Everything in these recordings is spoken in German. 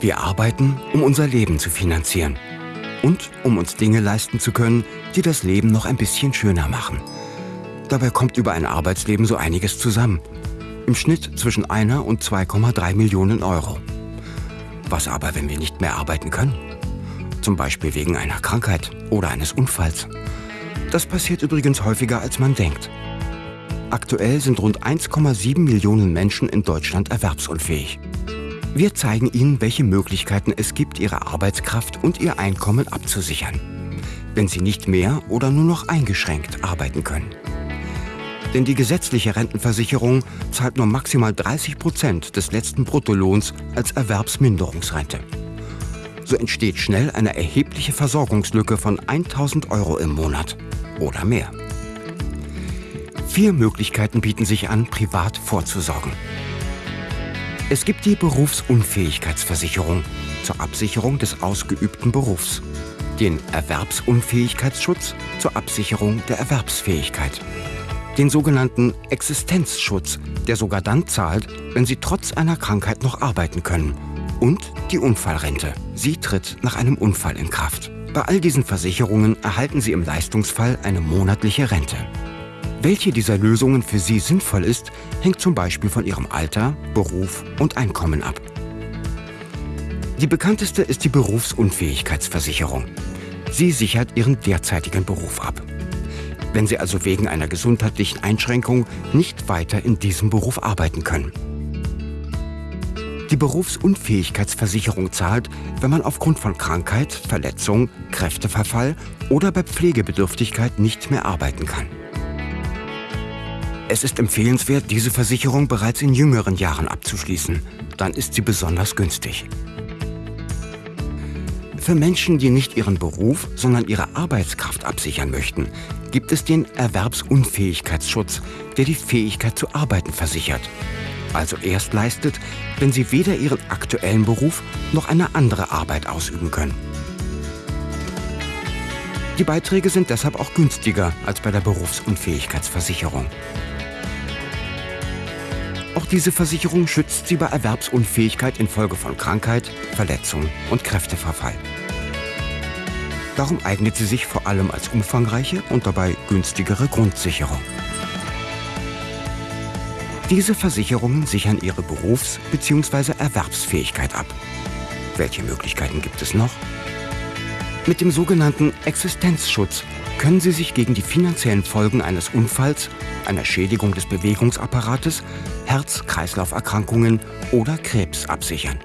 Wir arbeiten, um unser Leben zu finanzieren und um uns Dinge leisten zu können, die das Leben noch ein bisschen schöner machen. Dabei kommt über ein Arbeitsleben so einiges zusammen. Im Schnitt zwischen einer und 2,3 Millionen Euro. Was aber, wenn wir nicht mehr arbeiten können? Zum Beispiel wegen einer Krankheit oder eines Unfalls. Das passiert übrigens häufiger, als man denkt. Aktuell sind rund 1,7 Millionen Menschen in Deutschland erwerbsunfähig. Wir zeigen Ihnen, welche Möglichkeiten es gibt, Ihre Arbeitskraft und Ihr Einkommen abzusichern, wenn Sie nicht mehr oder nur noch eingeschränkt arbeiten können. Denn die gesetzliche Rentenversicherung zahlt nur maximal 30 Prozent des letzten Bruttolohns als Erwerbsminderungsrente. So entsteht schnell eine erhebliche Versorgungslücke von 1000 Euro im Monat oder mehr. Vier Möglichkeiten bieten sich an, privat vorzusorgen. Es gibt die Berufsunfähigkeitsversicherung zur Absicherung des ausgeübten Berufs, den Erwerbsunfähigkeitsschutz zur Absicherung der Erwerbsfähigkeit, den sogenannten Existenzschutz, der sogar dann zahlt, wenn Sie trotz einer Krankheit noch arbeiten können, und die Unfallrente. Sie tritt nach einem Unfall in Kraft. Bei all diesen Versicherungen erhalten Sie im Leistungsfall eine monatliche Rente. Welche dieser Lösungen für Sie sinnvoll ist, hängt zum Beispiel von Ihrem Alter, Beruf und Einkommen ab. Die bekannteste ist die Berufsunfähigkeitsversicherung. Sie sichert Ihren derzeitigen Beruf ab. Wenn Sie also wegen einer gesundheitlichen Einschränkung nicht weiter in diesem Beruf arbeiten können. Die Berufsunfähigkeitsversicherung zahlt, wenn man aufgrund von Krankheit, Verletzung, Kräfteverfall oder bei Pflegebedürftigkeit nicht mehr arbeiten kann. Es ist empfehlenswert, diese Versicherung bereits in jüngeren Jahren abzuschließen. Dann ist sie besonders günstig. Für Menschen, die nicht ihren Beruf, sondern ihre Arbeitskraft absichern möchten, gibt es den Erwerbsunfähigkeitsschutz, der die Fähigkeit zu arbeiten versichert. Also erst leistet, wenn sie weder ihren aktuellen Beruf noch eine andere Arbeit ausüben können. Die Beiträge sind deshalb auch günstiger als bei der Berufsunfähigkeitsversicherung. Diese Versicherung schützt Sie bei Erwerbsunfähigkeit infolge von Krankheit, Verletzung und Kräfteverfall. Darum eignet sie sich vor allem als umfangreiche und dabei günstigere Grundsicherung. Diese Versicherungen sichern Ihre Berufs- bzw. Erwerbsfähigkeit ab. Welche Möglichkeiten gibt es noch? Mit dem sogenannten Existenzschutz können Sie sich gegen die finanziellen Folgen eines Unfalls, einer Schädigung des Bewegungsapparates, Herz-Kreislauf-Erkrankungen oder Krebs absichern.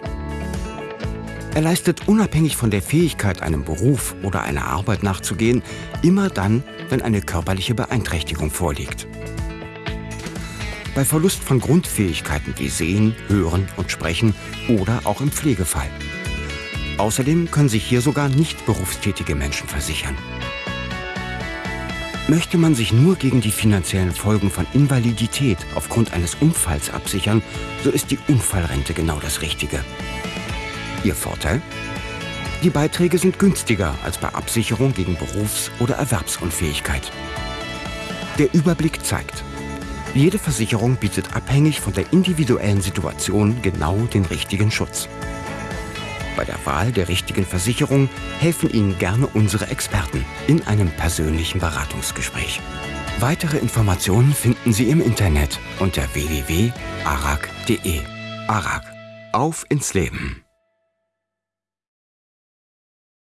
Er leistet unabhängig von der Fähigkeit, einem Beruf oder einer Arbeit nachzugehen, immer dann, wenn eine körperliche Beeinträchtigung vorliegt. Bei Verlust von Grundfähigkeiten wie Sehen, Hören und Sprechen oder auch im Pflegefall. Außerdem können sich hier sogar nicht berufstätige Menschen versichern. Möchte man sich nur gegen die finanziellen Folgen von Invalidität aufgrund eines Unfalls absichern, so ist die Unfallrente genau das Richtige. Ihr Vorteil? Die Beiträge sind günstiger als bei Absicherung gegen Berufs- oder Erwerbsunfähigkeit. Der Überblick zeigt, jede Versicherung bietet abhängig von der individuellen Situation genau den richtigen Schutz. Bei der Wahl der richtigen Versicherung helfen Ihnen gerne unsere Experten in einem persönlichen Beratungsgespräch. Weitere Informationen finden Sie im Internet unter www.arag.de. Arag. Auf ins Leben!